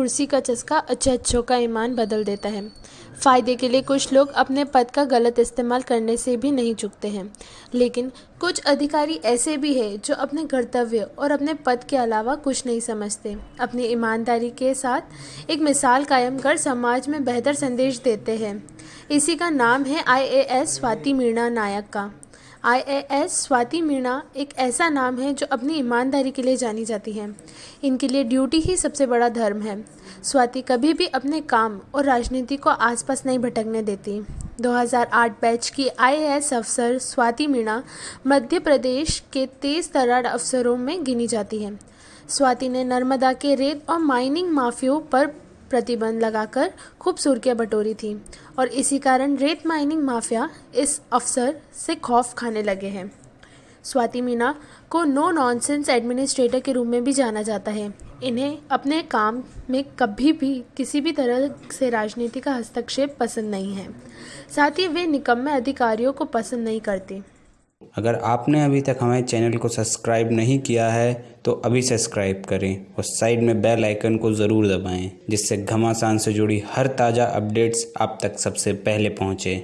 कुर्सी का चस्का अच्छे अच्छों का ईमान बदल देता है। फ़ायदे के लिए कुछ लोग अपने पद का गलत इस्तेमाल करने से भी नहीं चुकते हैं। लेकिन कुछ अधिकारी ऐसे भी हैं जो अपने कर्तव्य और अपने पद के अलावा कुछ नहीं समझते। अपनी ईमानदारी के साथ एक मिसाल कायम कर समाज में बेहतर संदेश देते हैं। इसी का नाम है आईएएस स्वाति मीणा नायक का। आईएएस स्वाति मीणा एक ऐसा नाम है जो अपनी ईमानदारी के लिए जानी जाती है। इनके लिए ड्यूटी ही सबसे बड़ा धर्म है। स्वाति कभी भी अपने काम और राजनीति को आसपास नहीं भटकने देती। 2008 बैच की आईएएस अफसर स्वाति मीणा मध्य प्रदेश के तेज तरार अफसरों में गिनी जाती है। स्वाति ने नर्मदा के रेत और माइनिंग माफियों पर प्रतिबंध लगाकर खूब सुर्खियाँ बटोरी थी। और इसी कारण रेत माइनिंग माफिया इस अफसर से खौफ खाने लगे हैं। स्वाति मीना को नो नॉनसेंस एडमिनिस्ट्रेटर के रूप में भी जाना जाता है। इन्हें अपने काम में कभी भी किसी भी तरह से राजनीति का हस्तक्षेप पसंद नहीं है। साथ ही वे निकम्मे अधिकारियों को पसंद नहीं करती। अगर आपने अभी तक हमारे चैनल को सब्सक्राइब नहीं किया है तो अभी सब्सक्राइब करें और साइड में बेल आइकन को ज़रूर दबाएँ, जिससे घमासान से जुड़ी हर ताज़ा अपडेट्स आप तक सबसे पहले पहुँचे।